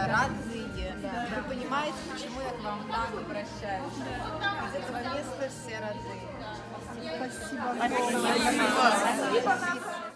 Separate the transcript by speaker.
Speaker 1: это родные. Вы понимаете, почему я к вам так обращаюсь? Из этого места все родные.
Speaker 2: Спасибо.
Speaker 1: Спасибо.